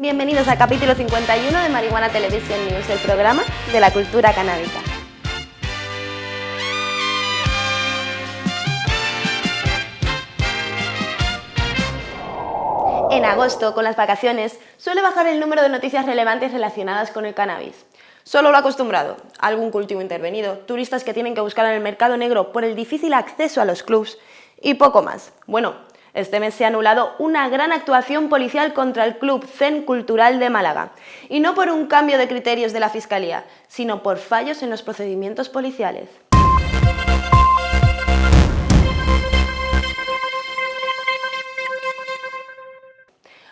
Bienvenidos al capítulo 51 de Marihuana Television News, el programa de la cultura canábica. En agosto, con las vacaciones, suele bajar el número de noticias relevantes relacionadas con el cannabis. Solo lo acostumbrado, algún cultivo intervenido, turistas que tienen que buscar en el mercado negro por el difícil acceso a los clubs y poco más. Bueno, este mes se ha anulado una gran actuación policial contra el Club Zen Cultural de Málaga, y no por un cambio de criterios de la Fiscalía, sino por fallos en los procedimientos policiales.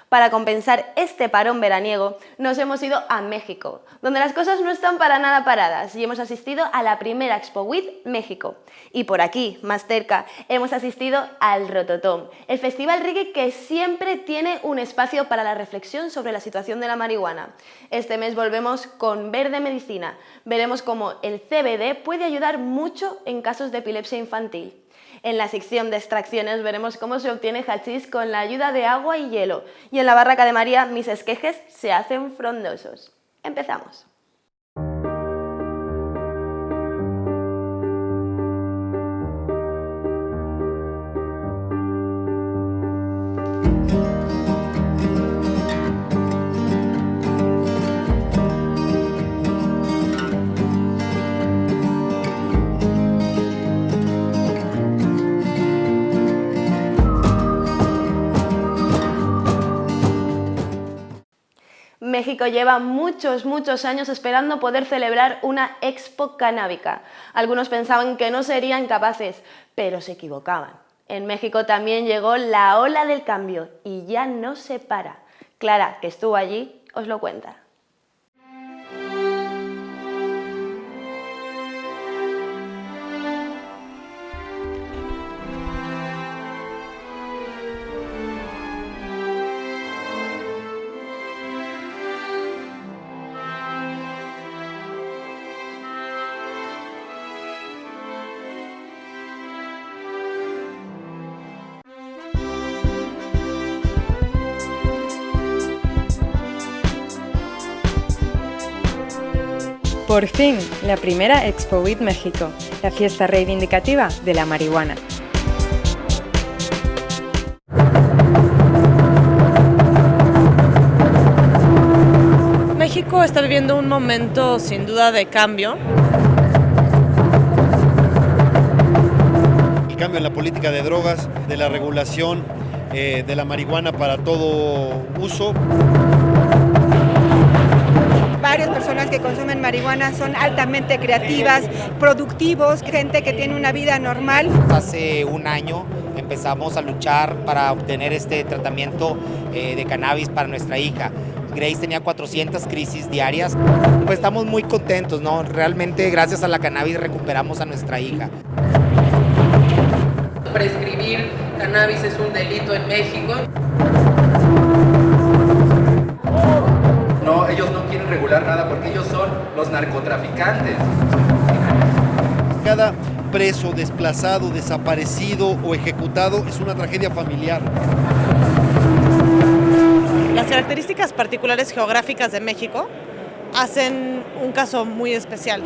Para compensar este parón veraniego, nos hemos ido a México, donde las cosas no están para nada paradas y hemos asistido a la primera Expo WIT México. Y por aquí, más cerca, hemos asistido al Rototom, el festival reggae que siempre tiene un espacio para la reflexión sobre la situación de la marihuana. Este mes volvemos con Verde Medicina. Veremos cómo el CBD puede ayudar mucho en casos de epilepsia infantil. En la sección de extracciones veremos cómo se obtiene hachís con la ayuda de agua y hielo. Y en la barraca de María mis esquejes se hacen frondosos. Empezamos. México lleva muchos, muchos años esperando poder celebrar una expo canábica. Algunos pensaban que no serían capaces, pero se equivocaban. En México también llegó la ola del cambio y ya no se para. Clara, que estuvo allí, os lo cuenta. Por fin, la primera Expo WIT México, la fiesta reivindicativa de la marihuana. México está viviendo un momento sin duda de cambio. El cambio en la política de drogas, de la regulación eh, de la marihuana para todo uso varias personas que consumen marihuana son altamente creativas, productivos, gente que tiene una vida normal. Hace un año empezamos a luchar para obtener este tratamiento eh, de cannabis para nuestra hija. Grace tenía 400 crisis diarias. Pues estamos muy contentos, ¿no? Realmente gracias a la cannabis recuperamos a nuestra hija. Prescribir cannabis es un delito en México. Ellos no quieren regular nada porque ellos son los narcotraficantes. Cada preso, desplazado, desaparecido o ejecutado es una tragedia familiar. Las características particulares geográficas de México hacen un caso muy especial.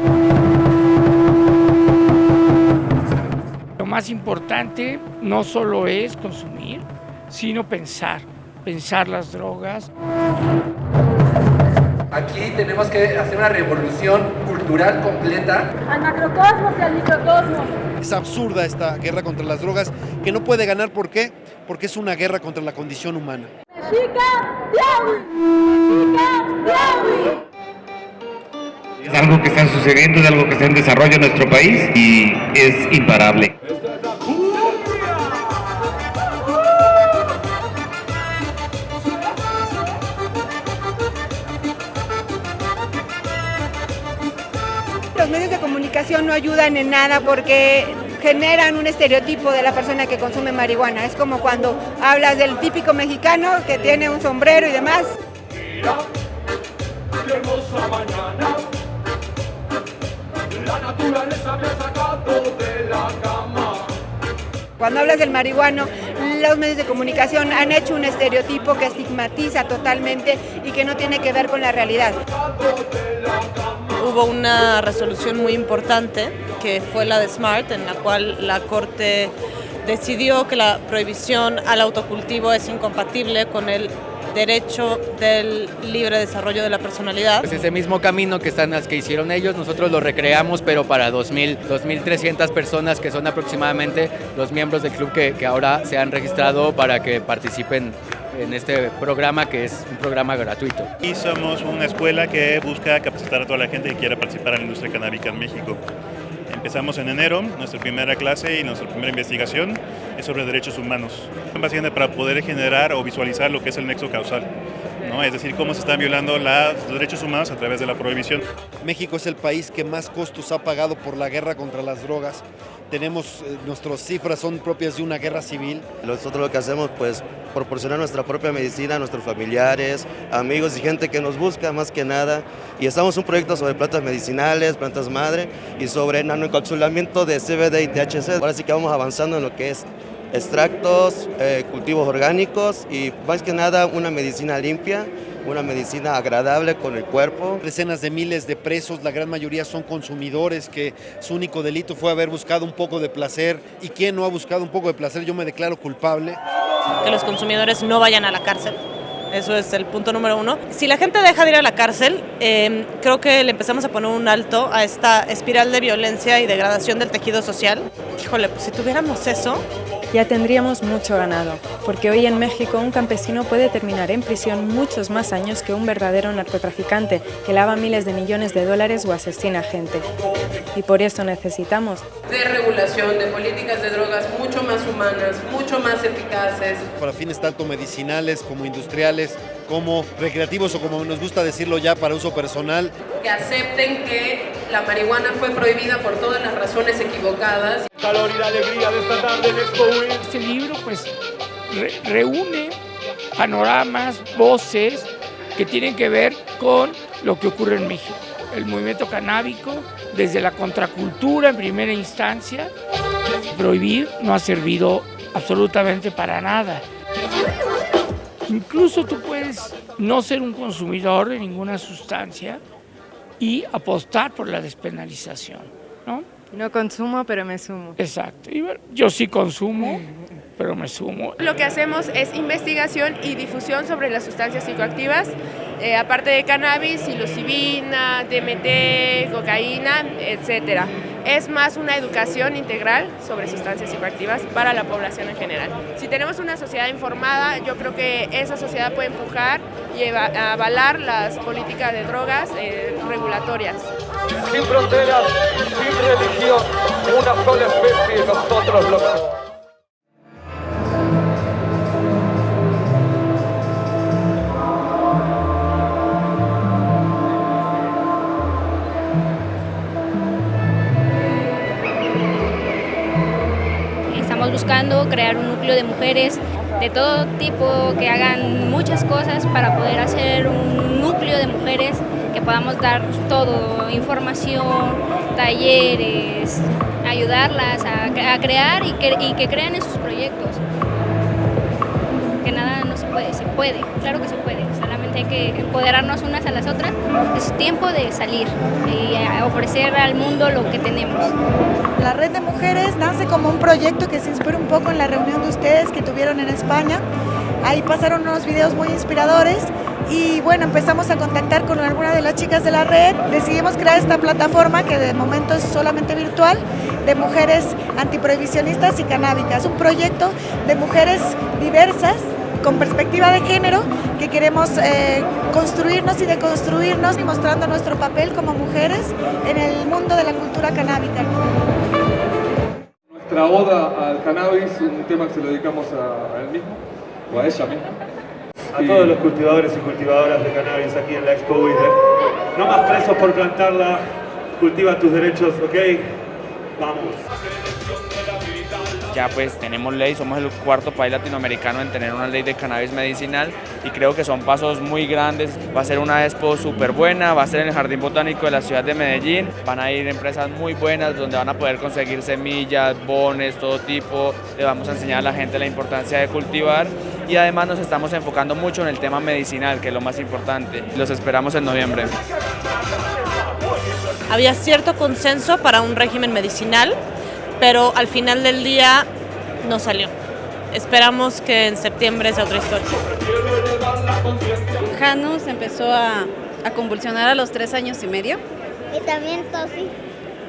Lo más importante no solo es consumir, sino pensar, pensar las drogas. Aquí tenemos que hacer una revolución cultural completa. Al macrocosmos y al microcosmos. Es absurda esta guerra contra las drogas, que no puede ganar, ¿por qué? Porque es una guerra contra la condición humana. Es algo que está sucediendo, es algo que está en desarrollo en nuestro país y es imparable. De no ayudan en nada porque generan un estereotipo de la persona que consume marihuana. Es como cuando hablas del típico mexicano que tiene un sombrero y demás. Cuando hablas del marihuano, los medios de comunicación han hecho un estereotipo que estigmatiza totalmente y que no tiene que ver con la realidad. Hubo una resolución muy importante que fue la de SMART, en la cual la Corte decidió que la prohibición al autocultivo es incompatible con el derecho del libre desarrollo de la personalidad. Pues ese mismo camino que están las que hicieron ellos, nosotros lo recreamos, pero para 2.000, 2.300 personas que son aproximadamente los miembros del club que, que ahora se han registrado para que participen en este programa que es un programa gratuito. Y somos una escuela que busca capacitar a toda la gente que quiera participar en la industria canábica en México. Empezamos en enero, nuestra primera clase y nuestra primera investigación es sobre derechos humanos. Básicamente para poder generar o visualizar lo que es el nexo causal. ¿no? Es decir, cómo se están violando los derechos humanos a través de la prohibición. México es el país que más costos ha pagado por la guerra contra las drogas. Tenemos, eh, nuestras cifras son propias de una guerra civil. Nosotros lo que hacemos, pues, proporcionar nuestra propia medicina a nuestros familiares, amigos y gente que nos busca más que nada. Y estamos un proyecto sobre plantas medicinales, plantas madre y sobre nanoencapsulamiento de CBD y THC. Ahora sí que vamos avanzando en lo que es extractos, eh, cultivos orgánicos y más que nada una medicina limpia una medicina agradable con el cuerpo. Decenas de miles de presos, la gran mayoría son consumidores que su único delito fue haber buscado un poco de placer. ¿Y quién no ha buscado un poco de placer? Yo me declaro culpable. Que los consumidores no vayan a la cárcel. Eso es el punto número uno. Si la gente deja de ir a la cárcel, eh, creo que le empezamos a poner un alto a esta espiral de violencia y degradación del tejido social. Híjole, pues si tuviéramos eso, ya tendríamos mucho ganado, porque hoy en México un campesino puede terminar en prisión muchos más años que un verdadero narcotraficante que lava miles de millones de dólares o asesina gente. Y por eso necesitamos de regulación, de políticas de drogas mucho más humanas, mucho más eficaces. Para fines tanto medicinales como industriales, como recreativos o como nos gusta decirlo ya para uso personal. Que acepten que la marihuana fue prohibida por todas las razones equivocadas. Calor y alegría de esta tarde Este libro pues reúne panoramas, voces que tienen que ver con lo que ocurre en México. El movimiento canábico, desde la contracultura en primera instancia, prohibir no ha servido absolutamente para nada. Incluso tú puedes no ser un consumidor de ninguna sustancia y apostar por la despenalización, ¿no? No consumo, pero me sumo. Exacto. Y yo sí consumo, pero me sumo. Lo que hacemos es investigación y difusión sobre las sustancias psicoactivas, eh, aparte de cannabis, psilocibina, DMT, cocaína, etcétera. Es más una educación integral sobre sustancias psicoactivas para la población en general. Si tenemos una sociedad informada, yo creo que esa sociedad puede empujar y avalar las políticas de drogas eh, regulatorias. Sin fronteras, sin religión, una sola especie, nosotros los buscando crear un núcleo de mujeres de todo tipo que hagan muchas cosas para poder hacer un núcleo de mujeres que podamos dar todo, información, talleres, ayudarlas a, crear y que, y crean en sus proyectos. Que nada no se puede, se puede, claro que se puede, hay que empoderarnos unas a las otras. Es tiempo de salir y ofrecer al mundo lo que tenemos. La Red de Mujeres nace como un proyecto que se inspira un poco en la reunión de ustedes que tuvieron en España. Ahí pasaron unos videos muy inspiradores y bueno, empezamos a contactar con alguna de las chicas de la red. Decidimos crear esta plataforma que de momento es solamente virtual de mujeres antiprohibicionistas y canábicas. Un proyecto de mujeres diversas con perspectiva de género que queremos eh, construirnos y deconstruirnos y mostrando nuestro papel como mujeres en el mundo de la cultura canábica. Nuestra oda al cannabis, un tema que se lo dedicamos a, él mismo, o a ella misma. A todos los cultivadores y cultivadoras de cannabis aquí en la Expo WIDE. No más presos por plantarla, cultiva tus derechos, ¿ok? Vamos. Ya pues tenemos ley, somos el cuarto país latinoamericano en tener una ley de cannabis medicinal y creo que son pasos muy grandes. Va a ser una expo súper buena, va a ser en el Jardín Botánico de la ciudad de Medellín, van a ir empresas muy buenas donde van a poder conseguir semillas, bones, todo tipo, le vamos a enseñar a la gente la importancia de cultivar y además nos estamos enfocando mucho en el tema medicinal, que es lo más importante. Los esperamos en noviembre. Había cierto consenso para un régimen medicinal, pero al final del día no salió. Esperamos que en septiembre sea otra historia. Janus empezó a, a convulsionar a los tres años y medio. Y también Tosi.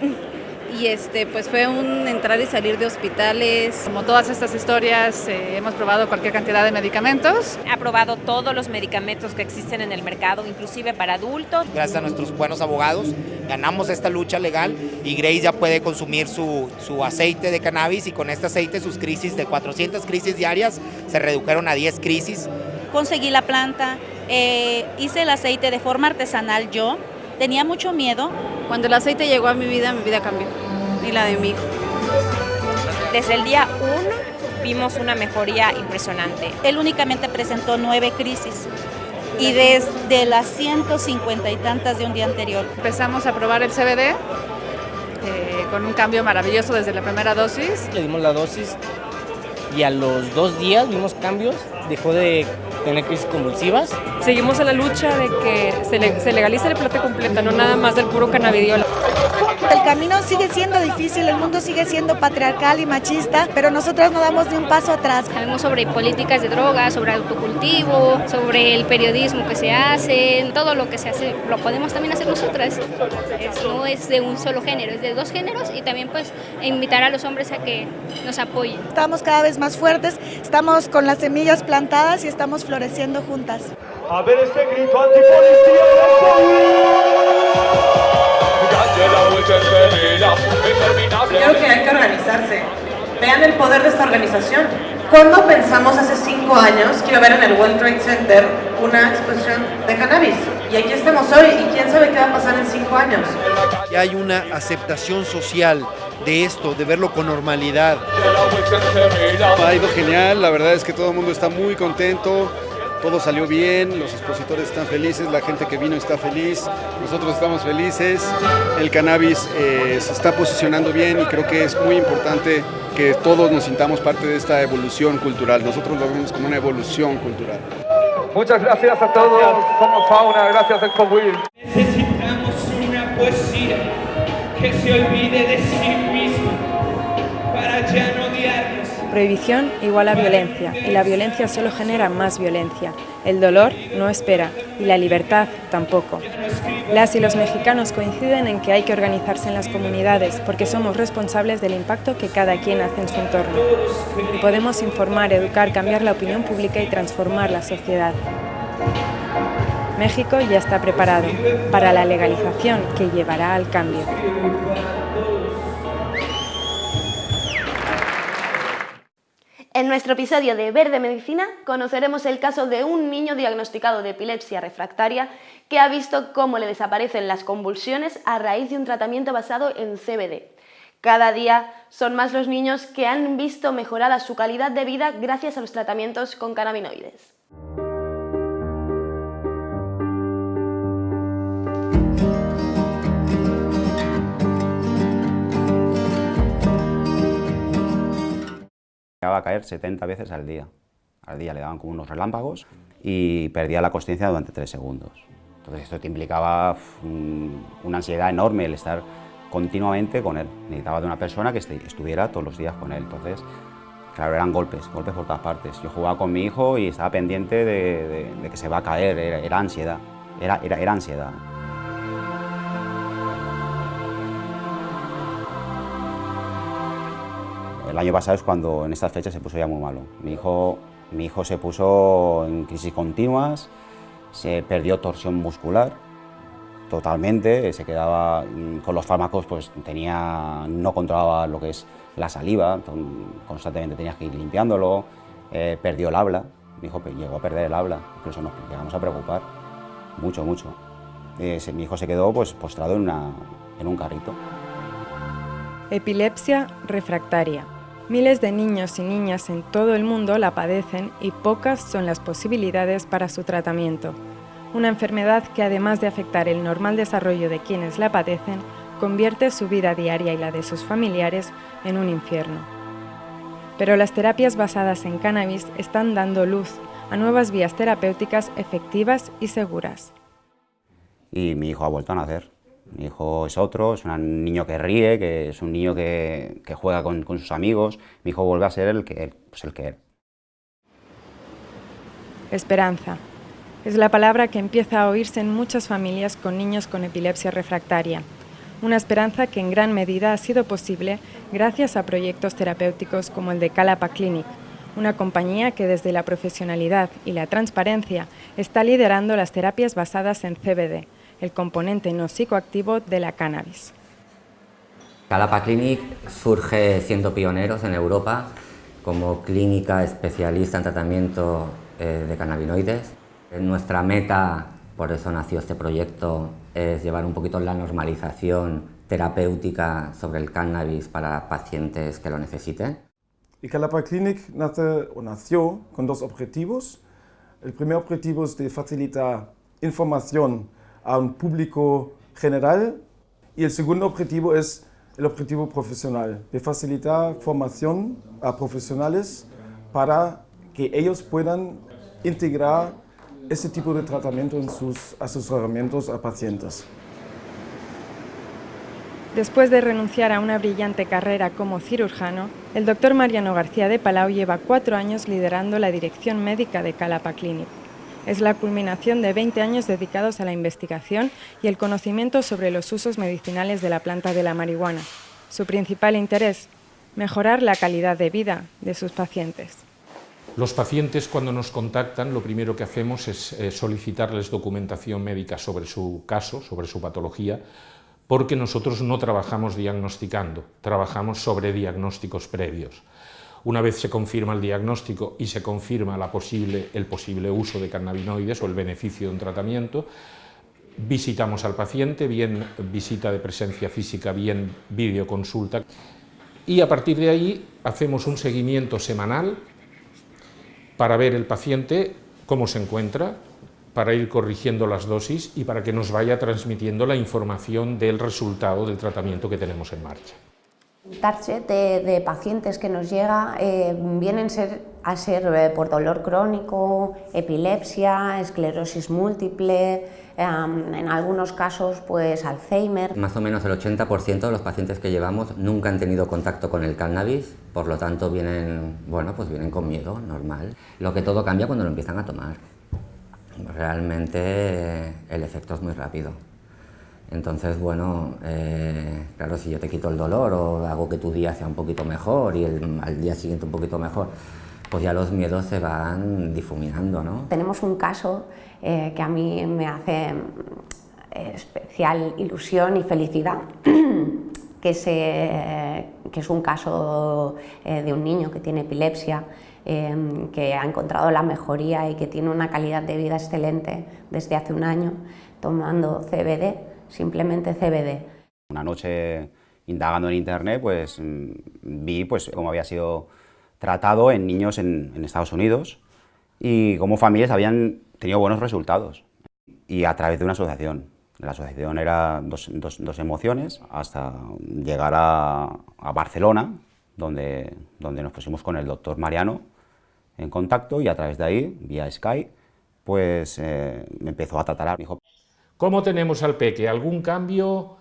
y este pues fue un entrar y salir de hospitales. Como todas estas historias, eh, hemos probado cualquier cantidad de medicamentos. Ha probado todos los medicamentos que existen en el mercado, inclusive para adultos. Gracias a nuestros buenos abogados ganamos esta lucha legal y Grace ya puede consumir su, su aceite de cannabis y con este aceite sus crisis de 400 crisis diarias se redujeron a 10 crisis. Conseguí la planta, eh, hice el aceite de forma artesanal yo, tenía mucho miedo. Cuando el aceite llegó a mi vida, mi vida cambió y la de mi hijo. Desde el día 1 vimos una mejoría impresionante. Él únicamente presentó nueve crisis y desde las 150 y tantas de un día anterior. Empezamos a probar el CBD eh, con un cambio maravilloso desde la primera dosis. Le dimos la dosis y a los dos días vimos cambios, dejó de tener crisis convulsivas. Seguimos en la lucha de que se, le, se legalice la plata completa, no nada más del puro cannabidiol. El camino sigue siendo difícil, el mundo sigue siendo patriarcal y machista, pero nosotros no damos ni un paso atrás. Sabemos sobre políticas de drogas, sobre autocultivo, sobre el periodismo que se hace, todo lo que se hace lo podemos también hacer nosotras. Es, no es de un solo género, es de dos géneros y también pues invitar a los hombres a que nos apoyen. Estamos cada vez más fuertes, estamos con las semillas plantadas y estamos floreciendo juntas. A ver este grito antipolicía. Creo que hay que organizarse. Vean el poder de esta organización. ¿Cuándo pensamos hace cinco años que iba a haber en el World Trade Center una exposición de cannabis? Y aquí estamos hoy y quién sabe qué va a pasar en cinco años. Que hay una aceptación social de esto, de verlo con normalidad. Ha ido genial, la verdad es que todo el mundo está muy contento, todo salió bien, los expositores están felices, la gente que vino está feliz, nosotros estamos felices, el cannabis eh, se está posicionando bien y creo que es muy importante que todos nos sintamos parte de esta evolución cultural, nosotros lo vemos como una evolución cultural. Muchas gracias a todos, somos Fauna, gracias ExpoWIL. Necesitamos una poesía que se olvide de sí misma Prohibición igual a violencia, y la violencia solo genera más violencia. El dolor no espera, y la libertad tampoco. Las y los mexicanos coinciden en que hay que organizarse en las comunidades, porque somos responsables del impacto que cada quien hace en su entorno. Y podemos informar, educar, cambiar la opinión pública y transformar la sociedad. México ya está preparado para la legalización que llevará al cambio. En nuestro episodio de Verde Medicina conoceremos el caso de un niño diagnosticado de epilepsia refractaria que ha visto cómo le desaparecen las convulsiones a raíz de un tratamiento basado en CBD. Cada día son más los niños que han visto mejorada su calidad de vida gracias a los tratamientos con cannabinoides. Llegaba a caer 70 veces al día. Al día le daban como unos relámpagos y perdía la consciencia durante tres segundos. Entonces esto te implicaba una ansiedad enorme el estar continuamente con él. Necesitaba de una persona que estuviera todos los días con él. Entonces, claro, eran golpes, golpes por todas partes. Yo jugaba con mi hijo y estaba pendiente de, de, de que se va a caer, era, era ansiedad, era, era, era ansiedad. El año pasado es cuando en estas fechas se puso ya muy malo. Mi hijo, mi hijo se puso en crisis continuas, se perdió torsión muscular totalmente, se quedaba con los fármacos, pues tenía, no controlaba lo que es la saliva, constantemente tenías que ir limpiándolo, eh, perdió el habla, mi hijo llegó a perder el habla, incluso nos llegamos a preocupar mucho, mucho. Eh, mi hijo se quedó pues, postrado en, en un carrito. Epilepsia refractaria. Miles de niños y niñas en todo el mundo la padecen y pocas son las posibilidades para su tratamiento. Una enfermedad que además de afectar el normal desarrollo de quienes la padecen, convierte su vida diaria y la de sus familiares en un infierno. Pero las terapias basadas en cannabis están dando luz a nuevas vías terapéuticas efectivas y seguras. Y mi hijo ha vuelto a nacer. Mi hijo es otro, es un niño que ríe, que es un niño que, juega con, sus amigos. Mi hijo vuelve a ser el que, pues el que era. Esperanza. Es la palabra que empieza a oírse en muchas familias con niños con epilepsia refractaria. Una esperanza que en gran medida ha sido posible gracias a proyectos terapéuticos como el de Calapa Clinic, una compañía que desde la profesionalidad y la transparencia está liderando las terapias basadas en CBD, el componente no psicoactivo de la cannabis. Calapa Clinic surge siendo pioneros en Europa como clínica especialista en tratamiento eh, de cannabinoides. Nuestra meta, por eso nació este proyecto, es llevar un poquito la normalización terapéutica sobre el cannabis para pacientes que lo necesiten. Y Calapa Clinic nace, o nació con dos objetivos. El primer objetivo es de facilitar información a un público general y el segundo objetivo es el objetivo profesional, de facilitar formación a profesionales para que ellos puedan integrar ese tipo de tratamiento en sus asesoramientos a pacientes. Después de renunciar a una brillante carrera como cirujano, el doctor Mariano García de Palau lleva cuatro años liderando la dirección médica de Calapa Clinic. Es la culminación de 20 años dedicados a la investigación y el conocimiento sobre los usos medicinales de la planta de la marihuana. Su principal interés, mejorar la calidad de vida de sus pacientes. Los pacientes cuando nos contactan lo primero que hacemos es eh, solicitarles documentación médica sobre su caso, sobre su patología, porque nosotros no trabajamos diagnosticando, trabajamos sobre diagnósticos previos. Una vez se confirma el diagnóstico y se confirma el posible uso de cannabinoides o el beneficio de un tratamiento, visitamos al paciente, bien visita de presencia física, bien videoconsulta, y a partir de ahí hacemos un seguimiento semanal para ver el paciente cómo se encuentra, para ir corrigiendo las dosis y para que nos vaya transmitiendo la información del resultado del tratamiento que tenemos en marcha. Target de, de, pacientes que nos llega eh, vienen a ser eh, por dolor crónico, epilepsia, esclerosis múltiple, eh, en algunos casos pues Alzheimer. Más o menos el 80% de los pacientes que llevamos nunca han tenido contacto con el cannabis, por lo tanto vienen, bueno, pues vienen con miedo, normal. Lo que todo cambia cuando lo empiezan a tomar. Realmente el efecto es muy rápido. Entonces, bueno, eh, claro, si yo te quito el dolor o hago que tu día sea un poquito mejor y el, al día siguiente un poquito mejor, pues ya los miedos se van difuminando, ¿no? Tenemos un caso eh, que a mí me hace eh, especial ilusión y felicidad, que, se, que es un caso eh, de un niño que tiene epilepsia, eh, que ha encontrado la mejoría y que tiene una calidad de vida excelente desde hace un año tomando CBD simplemente CBD. Una noche indagando en internet, pues mm, vi pues, cómo había sido tratado en niños en, Estados Unidos y cómo familias habían tenido buenos resultados. Y a través de una asociación. La asociación era dos, emociones hasta llegar a, a, Barcelona, donde, donde nos pusimos con el doctor Mariano en contacto y a través de ahí, vía Skype, pues eh, me empezó a tratar. Me dijo, ¿Cómo tenemos al peque? ¿Algún cambio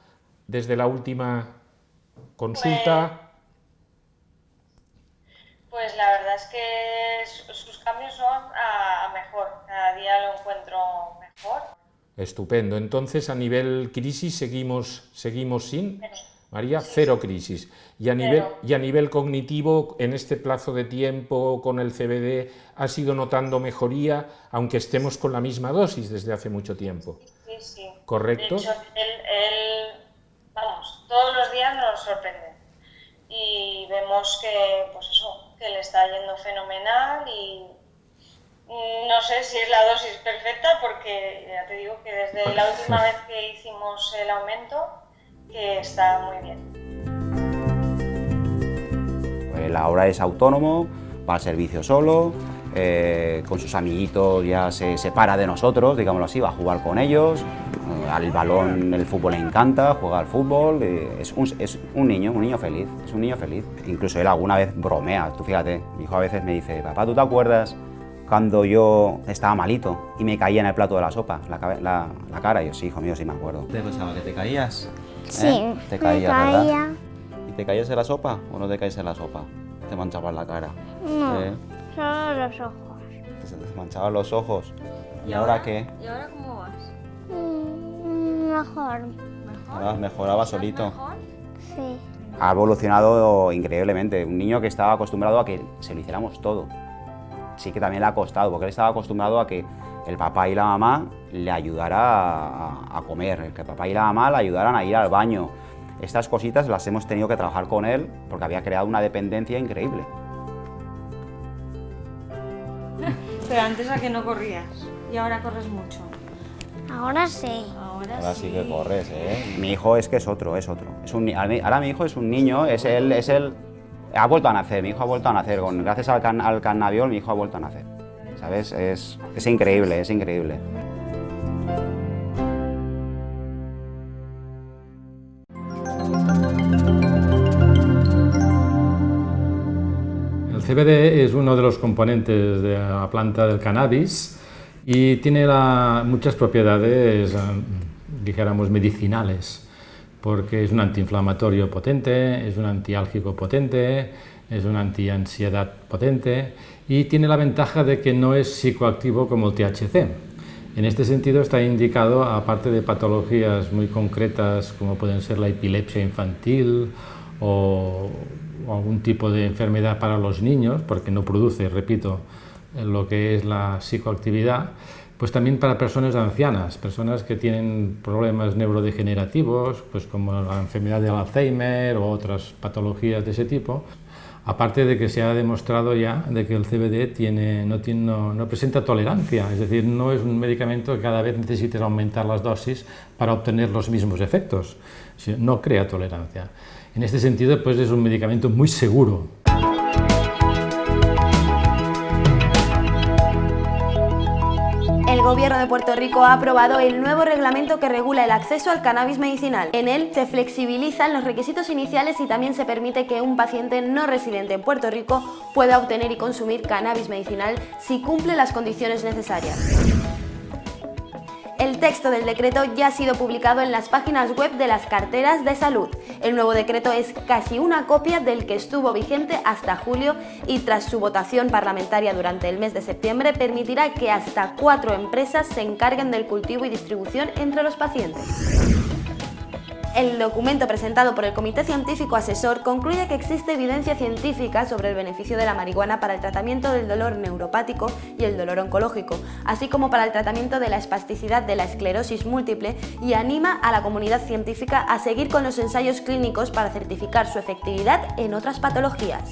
desde la última consulta? Pues, pues la verdad es que sus cambios son a, mejor, cada día lo encuentro mejor. Estupendo, entonces a nivel crisis seguimos, seguimos sin... María, cero crisis. Y a, nivel, y a nivel cognitivo, en este plazo de tiempo con el CBD, ¿ha ido notando mejoría, aunque estemos con la misma dosis desde hace mucho tiempo? Sí, sí. ¿Correcto? De hecho, él, él, vamos, todos los días nos sorprende. Y vemos que, pues eso, que le está yendo fenomenal y no sé si es la dosis perfecta porque ya te digo que desde la última vez que hicimos el aumento que está muy bien. Él ahora es autónomo, va al servicio solo, eh, con sus amiguitos ya se separa de nosotros, digámoslo así, va a jugar con ellos, eh, al balón el fútbol le encanta, juega al fútbol, eh, es, un, es, un, niño, un niño feliz, es un niño feliz. Incluso él alguna vez bromea, tú fíjate, mi hijo a veces me dice, papá, ¿tú te acuerdas cuando yo estaba malito y me caía en el plato de la sopa, la, la, la cara? Y yo, sí, hijo mío, sí me acuerdo. ¿Te pensaba que te caías? Sí, ¿Te caías, me verdad? caía. ¿Y te caías en la sopa o no te caes en la sopa? Te manchabas la cara. No, ¿Eh? Solo los ojos. Se te manchaban los ojos. ¿Y ahora qué? ¿Y ahora cómo vas? Mm, mejor. Ahora mejoraba solito. Sí. Ha evolucionado increíblemente. Un niño que estaba acostumbrado a que se lo hiciéramos todo. Sí que también le ha costado, porque él estaba acostumbrado a que el papá y la mamá le ayudaran a, a comer, que el papá y la mamá le ayudaran a ir al baño. Estas cositas las hemos tenido que trabajar con él porque había creado una dependencia increíble. Pero antes a que no corrías y ahora corres mucho. Ahora sí. Ahora, Ahora sí que corres, ¿eh? Mi hijo es que es otro, es otro. Es un, ni- ahora mi hijo es un niño, es él, es él... Ha vuelto a nacer, mi hijo ha vuelto a nacer. Con, gracias al, can, al cannabiol mi hijo ha vuelto a nacer. ¿Sabes? Es, es increíble, es increíble. El CBD es uno de los componentes de la planta del cannabis y tiene muchas propiedades, eh, dijéramos, medicinales, porque es un antiinflamatorio potente, es un antiálgico potente, es un antiansiedad potente y tiene la ventaja de que no es psicoactivo como el THC. En este sentido está indicado, aparte de patologías muy concretas como pueden ser la epilepsia infantil o, o algún tipo de enfermedad para los niños, porque no produce, repito, lo que es la psicoactividad, pues también para personas ancianas, personas que tienen problemas neurodegenerativos, pues como la enfermedad del Alzheimer o otras patologías de ese tipo, Aparte de que se ha demostrado ya de que el CBD tiene, no, tiene, no, presenta tolerancia, es decir, no es un medicamento que cada vez necesites aumentar las dosis para obtener los mismos efectos, no crea tolerancia. En este sentido, pues es un medicamento muy seguro. El Gobierno de Puerto Rico ha aprobado el nuevo reglamento que regula el acceso al cannabis medicinal. En él se flexibilizan los requisitos iniciales y también se permite que un paciente no residente en Puerto Rico pueda obtener y consumir cannabis medicinal si cumple las condiciones necesarias. Texto del decreto ya ha sido publicado en las páginas web de las carteras de salud. El nuevo decreto es casi una copia del que estuvo vigente hasta julio y tras su votación parlamentaria durante el mes de septiembre permitirá que hasta cuatro empresas se encarguen del cultivo y distribución entre los pacientes. El documento presentado por el Comité Científico Asesor concluye que existe evidencia científica sobre el beneficio de la marihuana para el tratamiento del dolor neuropático y el dolor oncológico, así como para el tratamiento de la espasticidad de la esclerosis múltiple y anima a la comunidad científica a seguir con los ensayos clínicos para certificar su efectividad en otras patologías.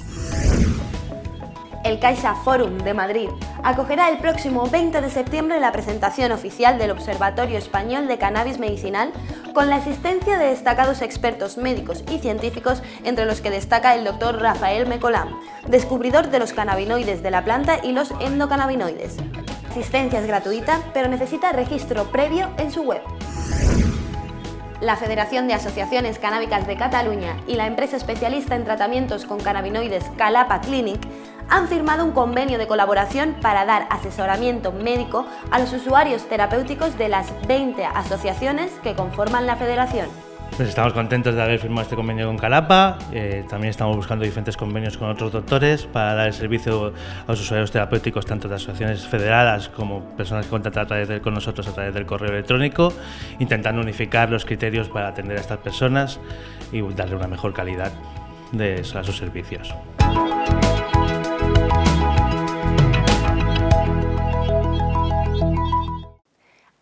El Caixa Forum de Madrid acogerá el próximo 20 de septiembre la presentación oficial del Observatorio Español de Cannabis Medicinal con la asistencia de destacados expertos médicos y científicos entre los que destaca el doctor Rafael Mecolán, descubridor de los cannabinoides de la planta y los endocannabinoides. La asistencia es gratuita, pero necesita registro previo en su web. La Federación de Asociaciones Canábicas de Cataluña y la empresa especialista en tratamientos con cannabinoides Calapa Clinic han firmado un convenio de colaboración para dar asesoramiento médico a los usuarios terapéuticos de las 20 asociaciones que conforman la federación. Pues estamos contentos de haber firmado este convenio con Calapa. eh, también estamos buscando diferentes convenios con otros doctores para dar el servicio a los usuarios terapéuticos, tanto de asociaciones federadas como personas que contactan a través de, con nosotros a través del correo electrónico, intentando unificar los criterios para atender a estas personas y darle una mejor calidad de, a sus servicios.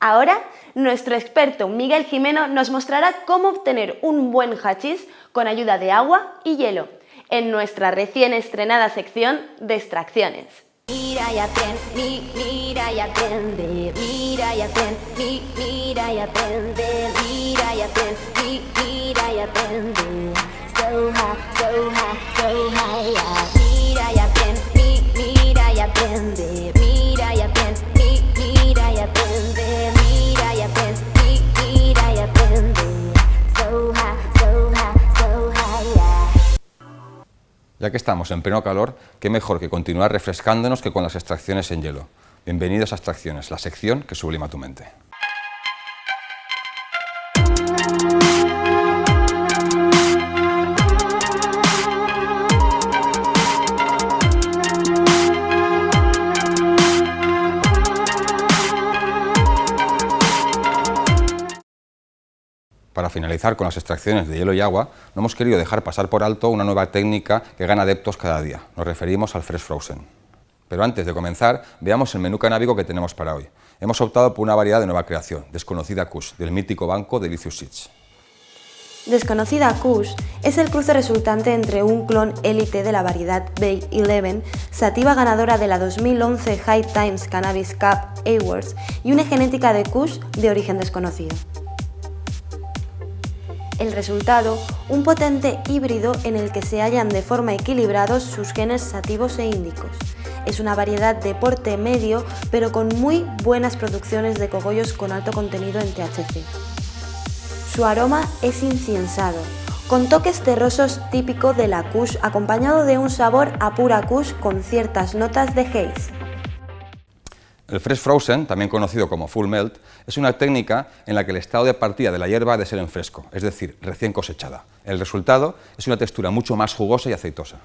Ahora, nuestro experto Miguel Jimeno nos mostrará cómo obtener un buen hachís con ayuda de agua y hielo, en nuestra recién estrenada sección de extracciones. Mira Ya que estamos en pleno calor, qué mejor que continuar refrescándonos que con las extracciones en hielo. Bienvenidos a Extracciones, la sección que sublima tu mente. Para finalizar con las extracciones de hielo y agua, no hemos querido dejar pasar por alto una nueva técnica que gana adeptos cada día. Nos referimos al Fresh Frozen. Pero antes de comenzar, veamos el menú canábico que tenemos para hoy. Hemos optado por una variedad de nueva creación, Desconocida Kush, del mítico banco Delicious Seeds. Desconocida Kush es el cruce resultante entre un clon élite de la variedad Bay 11, sativa ganadora de la 2011 High Times Cannabis Cup Awards y una genética de Kush de origen desconocido. El resultado, un potente híbrido en el que se hallan de forma equilibrados sus genes sativos e índicos. Es una variedad de porte medio, pero con muy buenas producciones de cogollos con alto contenido en THC. Su aroma es inciensado, con toques terrosos típico de la Kush acompañado de un sabor a pura Kush con ciertas notas de haze. El Fresh Frozen, también conocido como Full Melt, es una técnica en la que el estado de partida de la hierba ha de ser en fresco, es decir, recién cosechada. El resultado es una textura mucho más jugosa y aceitosa.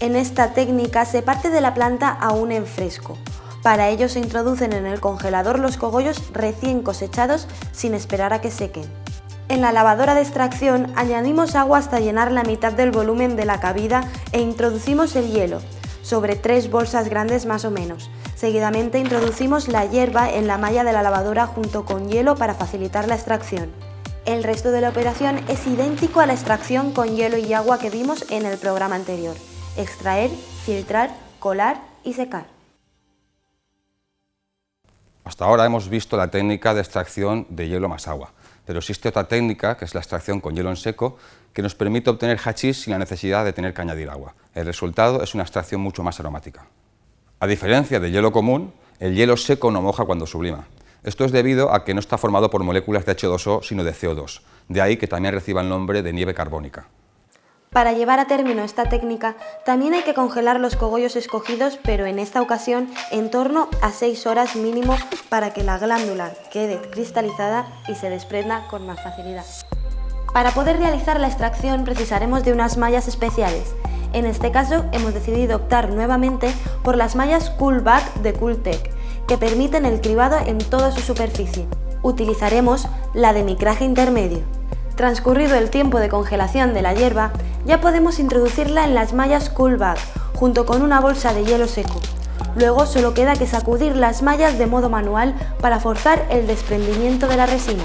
En esta técnica se parte de la planta aún en fresco. Para ello se introducen en el congelador los cogollos recién cosechados sin esperar a que sequen. En la lavadora de extracción añadimos agua hasta llenar la mitad del volumen de la cabida e introducimos el hielo, sobre tres bolsas grandes más o menos. Seguidamente introducimos la hierba en la malla de la lavadora junto con hielo para facilitar la extracción. El resto de la operación es idéntico a la extracción con hielo y agua que vimos en el programa anterior. Extraer, filtrar, colar y secar. Hasta ahora hemos visto la técnica de extracción de hielo más agua, pero existe otra técnica, que es la extracción con hielo en seco, que nos permite obtener hachís sin la necesidad de tener que añadir agua. El resultado es una extracción mucho más aromática. A diferencia del hielo común, el hielo seco no moja cuando sublima. Esto es debido a que no está formado por moléculas de H2O, sino de CO2, de ahí que también reciba el nombre de nieve carbónica. Para llevar a término esta técnica, también hay que congelar los cogollos escogidos, pero en esta ocasión en torno a 6 horas mínimo para que la glándula quede cristalizada y se desprenda con más facilidad. Para poder realizar la extracción precisaremos de unas mallas especiales. En este caso hemos decidido optar nuevamente por las mallas Coolback de Cooltech, que permiten el cribado en toda su superficie. Utilizaremos la de micraje intermedio. Transcurrido el tiempo de congelación de la hierba, ya podemos introducirla en las mallas Coolback, junto con una bolsa de hielo seco. Luego solo queda que sacudir las mallas de modo manual para forzar el desprendimiento de la resina.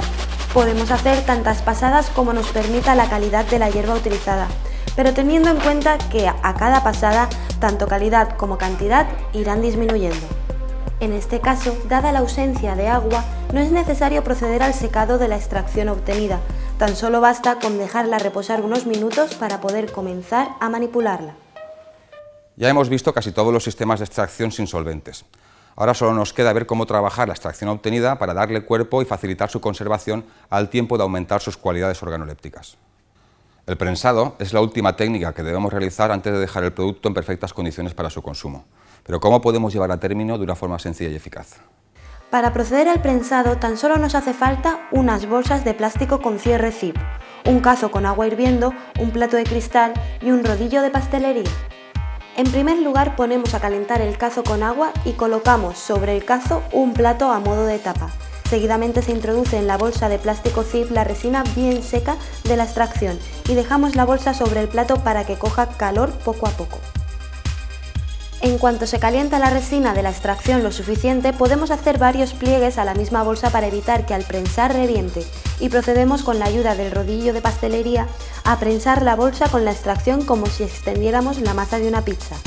Podemos hacer tantas pasadas como nos permita la calidad de la hierba utilizada, pero teniendo en cuenta que a cada pasada, tanto calidad como cantidad irán disminuyendo. En este caso, dada la ausencia de agua, no es necesario proceder al secado de la extracción obtenida, tan solo basta con dejarla reposar unos minutos para poder comenzar a manipularla. Ya hemos visto casi todos los sistemas de extracción sin solventes. Ahora solo nos queda ver cómo trabajar la extracción obtenida para darle cuerpo y facilitar su conservación al tiempo de aumentar sus cualidades organolépticas. El prensado es la última técnica que debemos realizar antes de dejar el producto en perfectas condiciones para su consumo. Pero ¿cómo podemos llevar a término de una forma sencilla y eficaz? Para proceder al prensado tan solo nos hace falta unas bolsas de plástico con cierre zip, un cazo con agua hirviendo, un plato de cristal y un rodillo de pastelería. En primer lugar ponemos a calentar el cazo con agua y colocamos sobre el cazo un plato a modo de tapa. Seguidamente se introduce en la bolsa de plástico zip la resina bien seca de la extracción y dejamos la bolsa sobre el plato para que coja calor poco a poco. En cuanto se calienta la resina de la extracción lo suficiente, podemos hacer varios pliegues a la misma bolsa para evitar que al prensar reviente y procedemos con la ayuda del rodillo de pastelería a prensar la bolsa con la extracción como si extendiéramos la masa de una pizza.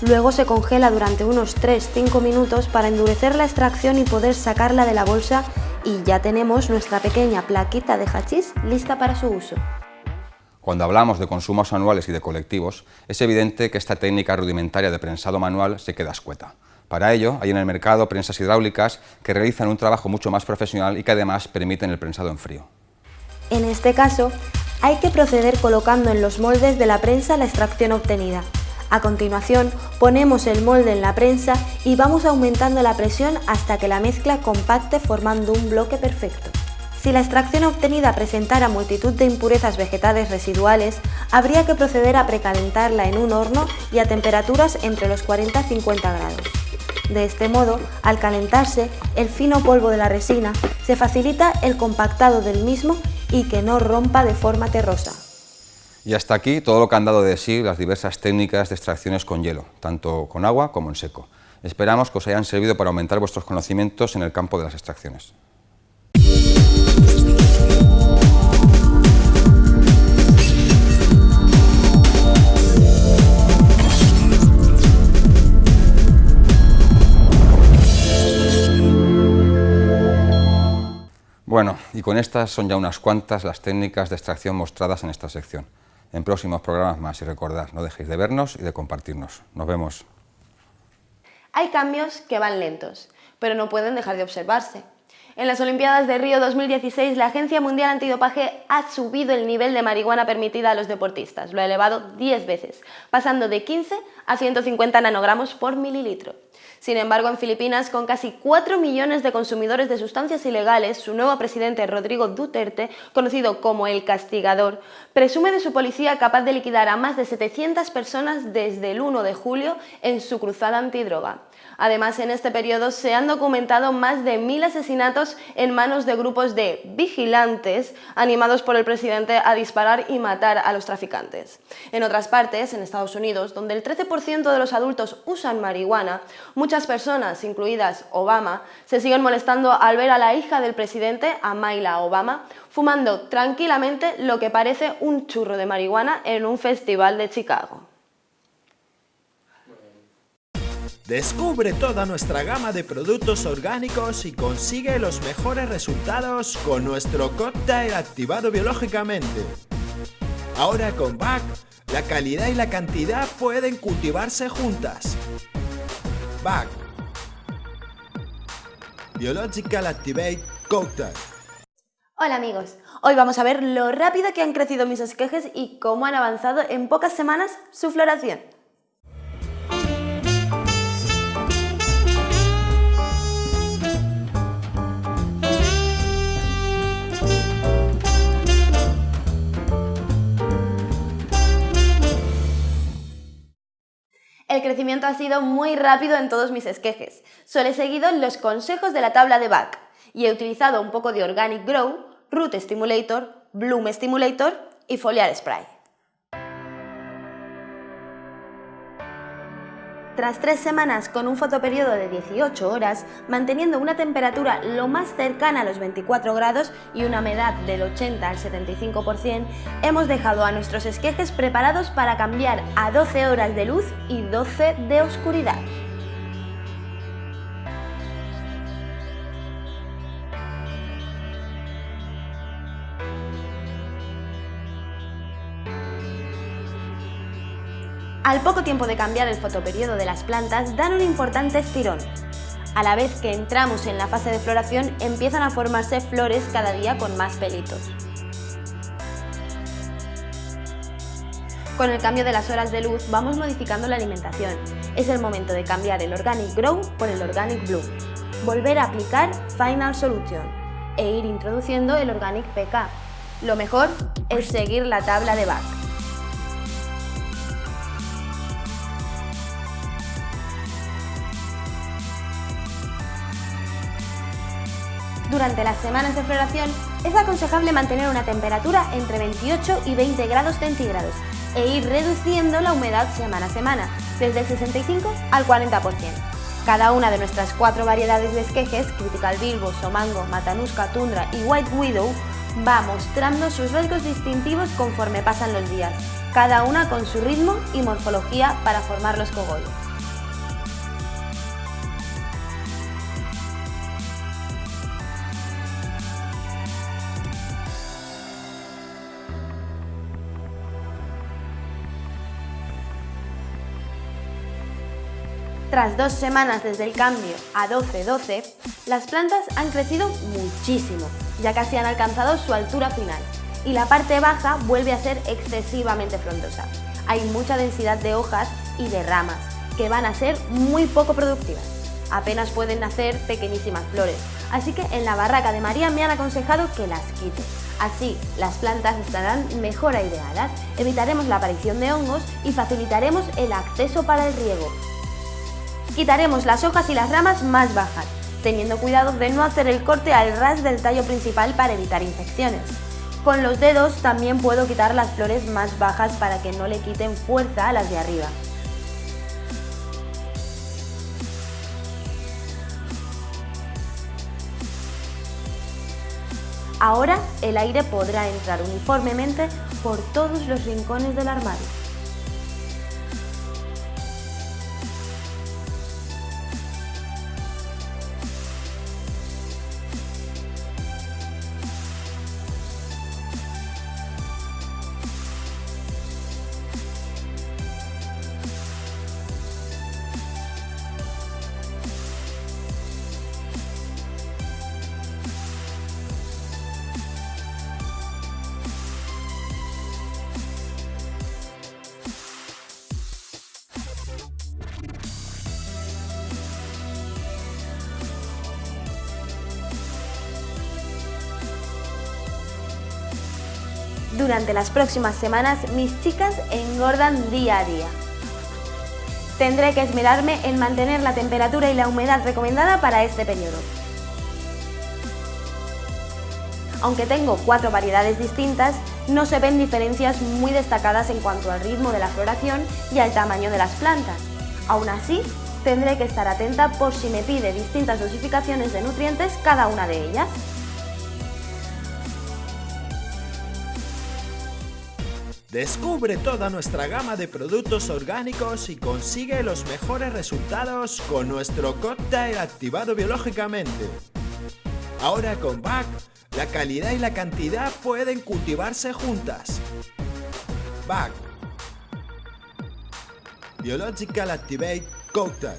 Luego se congela durante unos 3-5 minutos para endurecer la extracción y poder sacarla de la bolsa y ya tenemos nuestra pequeña plaquita de hachís lista para su uso. Cuando hablamos de consumos anuales y de colectivos, es evidente que esta técnica rudimentaria de prensado manual se queda escueta. Para ello, hay en el mercado prensas hidráulicas que realizan un trabajo mucho más profesional y que además permiten el prensado en frío. En este caso, hay que proceder colocando en los moldes de la prensa la extracción obtenida. A continuación, ponemos el molde en la prensa y vamos aumentando la presión hasta que la mezcla compacte formando un bloque perfecto. Si la extracción obtenida presentara multitud de impurezas vegetales residuales, habría que proceder a precalentarla en un horno y a temperaturas entre los 40 y 50 grados. De este modo, al calentarse, el fino polvo de la resina se facilita el compactado del mismo y que no rompa de forma terrosa. Y hasta aquí todo lo que han dado de sí las diversas técnicas de extracciones con hielo, tanto con agua como en seco. Esperamos que os hayan servido para aumentar vuestros conocimientos en el campo de las extracciones. Bueno, y con estas son ya unas cuantas las técnicas de extracción mostradas en esta sección. En próximos programas más y recordad, no dejéis de vernos y de compartirnos. Nos vemos. Hay cambios que van lentos, pero no pueden dejar de observarse. En las Olimpiadas de Río 2016, la Agencia Mundial Antidopaje ha subido el nivel de marihuana permitida a los deportistas, lo ha elevado 10 veces, pasando de 15 a 150 nanogramos por mililitro. Sin embargo, en Filipinas, con casi 4 millones de consumidores de sustancias ilegales, su nuevo presidente Rodrigo Duterte, conocido como el castigador, presume de su policía capaz de liquidar a más de 700 personas desde el 1 de julio en su cruzada antidroga. Además, en este periodo se han documentado más de mil asesinatos en manos de grupos de vigilantes animados por el presidente a disparar y matar a los traficantes. En otras partes, en Estados Unidos, donde el 13% de los adultos usan marihuana, muchas personas, incluidas Obama, se siguen molestando al ver a la hija del presidente, Amaila Obama, fumando tranquilamente lo que parece un churro de marihuana en un festival de Chicago. Descubre toda nuestra gama de productos orgánicos y consigue los mejores resultados con nuestro cóctel activado biológicamente. Ahora con BAC, la calidad y la cantidad pueden cultivarse juntas. BAC Biological Activate Cocktail Hola amigos, hoy vamos a ver lo rápido que han crecido mis esquejes y cómo han avanzado en pocas semanas su floración. El crecimiento ha sido muy rápido en todos mis esquejes. Solo he seguido los consejos de la tabla de Bach y he utilizado un poco de Organic Grow, Root Stimulator, Bloom Stimulator y Foliar Spray. Tras tres semanas con un fotoperiodo de 18 horas, manteniendo una temperatura lo más cercana a los 24 grados y una humedad del 80 al 75%, hemos dejado a nuestros esquejes preparados para cambiar a 12 horas de luz y 12 de oscuridad. Al poco tiempo de cambiar el fotoperiodo de las plantas, dan un importante estirón. A la vez que entramos en la fase de floración, empiezan a formarse flores cada día con más pelitos. Con el cambio de las horas de luz vamos modificando la alimentación. Es el momento de cambiar el Organic Grow por el Organic Bloom. Volver a aplicar Final Solution e ir introduciendo el Organic PK. Lo mejor es seguir la tabla de Bach. Durante las semanas de floración es aconsejable mantener una temperatura entre 28 y 20 grados centígrados e ir reduciendo la humedad semana a semana, desde el 65 al 40%. Cada una de nuestras cuatro variedades de esquejes, Critical Bilbo, Somango, Matanuska, Tundra y White Widow, va mostrando sus rasgos distintivos conforme pasan los días, cada una con su ritmo y morfología para formar los cogollos. Tras dos semanas desde el cambio a 12-12, las plantas han crecido muchísimo, ya casi han alcanzado su altura final, y la parte baja vuelve a ser excesivamente frondosa. Hay mucha densidad de hojas y de ramas, que van a ser muy poco productivas. Apenas pueden nacer pequeñísimas flores, así que en la barraca de María me han aconsejado que las quite. Así, las plantas estarán mejor aireadas, evitaremos la aparición de hongos y facilitaremos el acceso para el riego. Quitaremos las hojas y las ramas más bajas, teniendo cuidado de no hacer el corte al ras del tallo principal para evitar infecciones. Con los dedos también puedo quitar las flores más bajas para que no le quiten fuerza a las de arriba. Ahora el aire podrá entrar uniformemente por todos los rincones del armario. Durante las próximas semanas mis chicas engordan día a día. Tendré que esmerarme en mantener la temperatura y la humedad recomendada para este periodo. Aunque tengo cuatro variedades distintas, no se ven diferencias muy destacadas en cuanto al ritmo de la floración y al tamaño de las plantas. Aún así, tendré que estar atenta por si me pide distintas dosificaciones de nutrientes cada una de ellas. Descubre toda nuestra gama de productos orgánicos y consigue los mejores resultados con nuestro cóctel activado biológicamente. Ahora con BAC, la calidad y la cantidad pueden cultivarse juntas. BAC Biological Activate Cocktail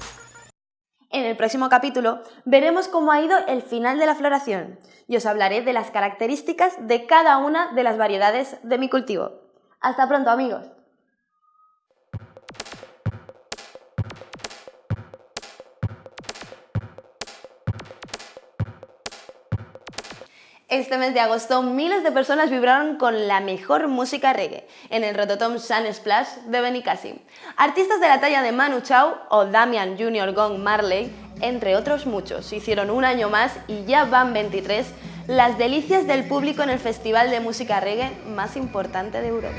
En el próximo capítulo veremos cómo ha ido el final de la floración y os hablaré de las características de cada una de las variedades de mi cultivo. Hasta pronto amigos. Este mes de agosto miles de personas vibraron con la mejor música reggae en el Rototom Sun Splash de Benicassim. Artistas de la talla de Manu Chao o Damian Jr. Gong Marley, entre otros muchos, hicieron un año más y ya van 23 las delicias del público en el festival de música reggae más importante de Europa.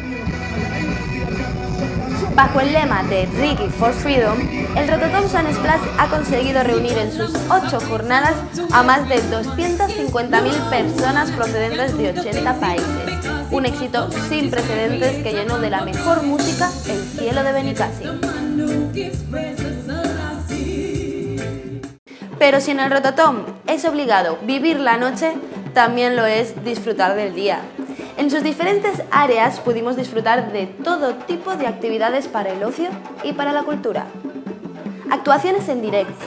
Bajo el lema de Reggae for Freedom, el Rototom Sun Splash ha conseguido reunir en sus ocho jornadas a más de 250.000 personas procedentes de 80 países. Un éxito sin precedentes que llenó de la mejor música el cielo de Benicassim. Pero si en el Rototom es obligado vivir la noche, también lo es disfrutar del día. En sus diferentes áreas pudimos disfrutar de todo tipo de actividades para el ocio y para la cultura. Actuaciones en directo.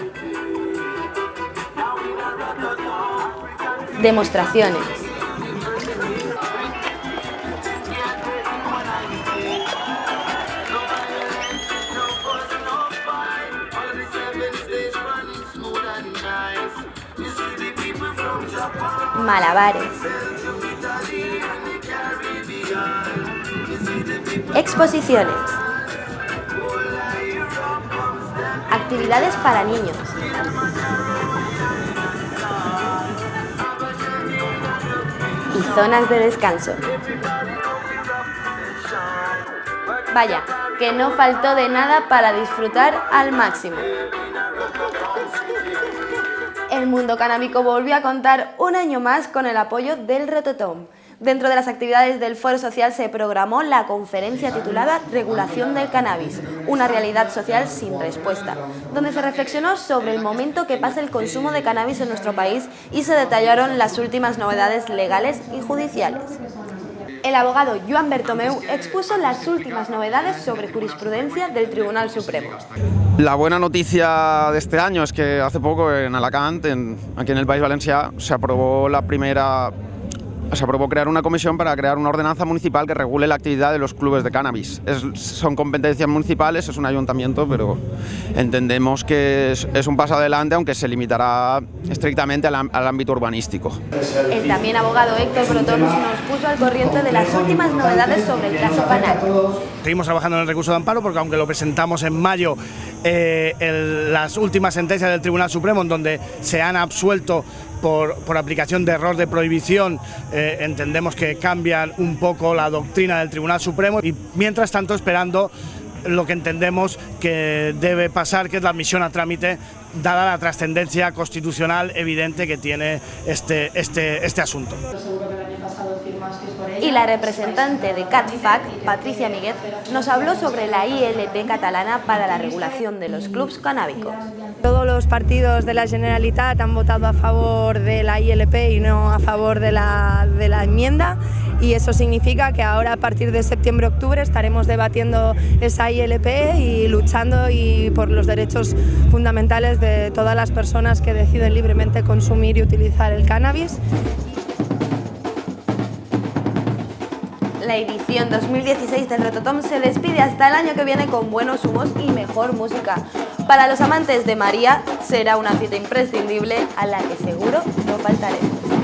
Demostraciones. Malabares. Exposiciones. Actividades para niños. Y zonas de descanso. Vaya, que no faltó de nada para disfrutar al máximo. El mundo canábico volvió a contar un año más con el apoyo del Rototom. Dentro de las actividades del Foro Social se programó la conferencia titulada Regulación del Cannabis, una realidad social sin respuesta, donde se reflexionó sobre el momento que pasa el consumo de cannabis en nuestro país y se detallaron las últimas novedades legales y judiciales. El abogado Joan Bertomeu expuso las últimas novedades sobre jurisprudencia del Tribunal Supremo. La buena noticia de este año es que hace poco en Alacant, aquí en el País Valencià, se aprobó la primera se aprobó crear una comisión para crear una ordenanza municipal que regule la actividad de los clubes de cannabis. Es, son competencias municipales, es un ayuntamiento, pero entendemos que es, es un paso adelante, aunque se limitará estrictamente al, al, ámbito urbanístico. El también abogado Héctor Brotón nos puso al corriente de las últimas novedades sobre el caso Panal. Seguimos trabajando en el recurso de amparo porque aunque lo presentamos en mayo, eh, el, las últimas sentencias del Tribunal Supremo en donde se han absuelto por, aplicación de error de prohibición, eh, entendemos que cambian un poco la doctrina del Tribunal Supremo y mientras tanto esperando lo que entendemos que debe pasar, que es la admisión a trámite, dada la trascendencia constitucional evidente que tiene este, este, este asunto. Y la representante de CatFac, Patricia Miguel, nos habló sobre la ILP catalana para la regulación de los clubs canábicos. Todos los partidos de la Generalitat han votado a favor de la ILP y no a favor de la, de la enmienda y eso significa que ahora a partir de septiembre-octubre estaremos debatiendo esa ILP y luchando y por los derechos fundamentales de todas las personas que deciden libremente consumir y utilizar el cannabis. La edición 2016 del Rototom se despide hasta el año que viene con buenos humos y mejor música. Para los amantes de María será una cita imprescindible a la que seguro no faltaremos.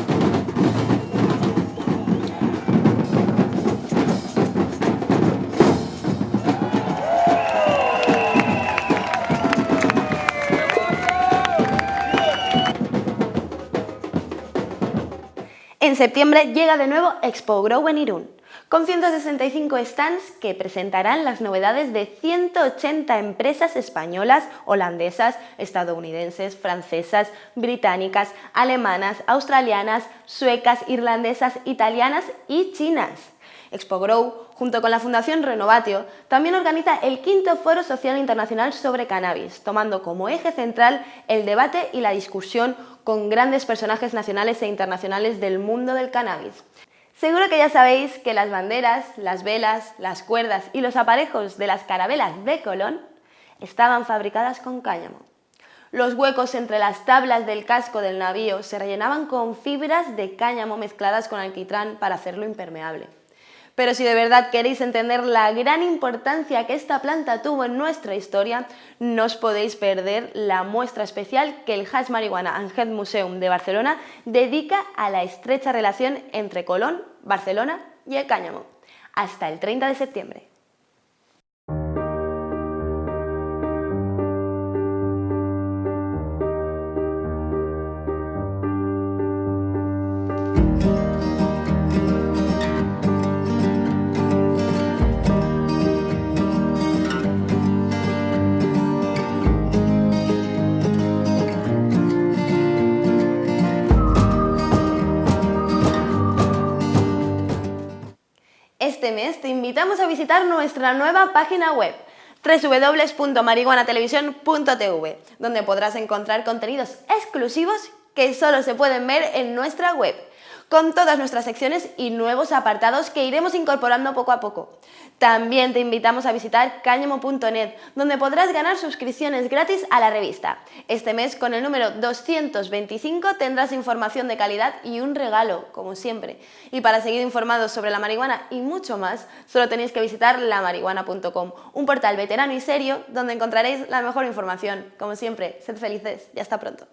En septiembre llega de nuevo Expo Grow en Irún, con 165 stands que presentarán las novedades de 180 empresas españolas, holandesas, estadounidenses, francesas, británicas, alemanas, australianas, suecas, irlandesas, italianas y chinas. Expo Grow, junto con la Fundación Renovatio, también organiza el quinto Foro Social Internacional sobre Cannabis, tomando como eje central el debate y la discusión con grandes personajes nacionales e internacionales del mundo del cannabis. Seguro que ya sabéis que las banderas, las velas, las cuerdas y los aparejos de las carabelas de Colón estaban fabricadas con cáñamo. Los huecos entre las tablas del casco del navío se rellenaban con fibras de cáñamo mezcladas con alquitrán para hacerlo impermeable. Pero si de verdad queréis entender la gran importancia que esta planta tuvo en nuestra historia, no os podéis perder la muestra especial que el Hash Marihuana and Museum de Barcelona dedica a la estrecha relación entre Colón, Barcelona y el cáñamo. Hasta el 30 de septiembre. Te invitamos a visitar nuestra nueva página web www.marihuanatelevisión.tv, donde podrás encontrar contenidos exclusivos que solo se pueden ver en nuestra web con todas nuestras secciones y nuevos apartados que iremos incorporando poco a poco. También te invitamos a visitar cáñamo.net, donde podrás ganar suscripciones gratis a la revista. Este mes, con el número 225, tendrás información de calidad y un regalo, como siempre. Y para seguir informados sobre la marihuana y mucho más, solo tenéis que visitar lamarihuana.com, un portal veterano y serio donde encontraréis la mejor información. Como siempre, sed felices y hasta pronto.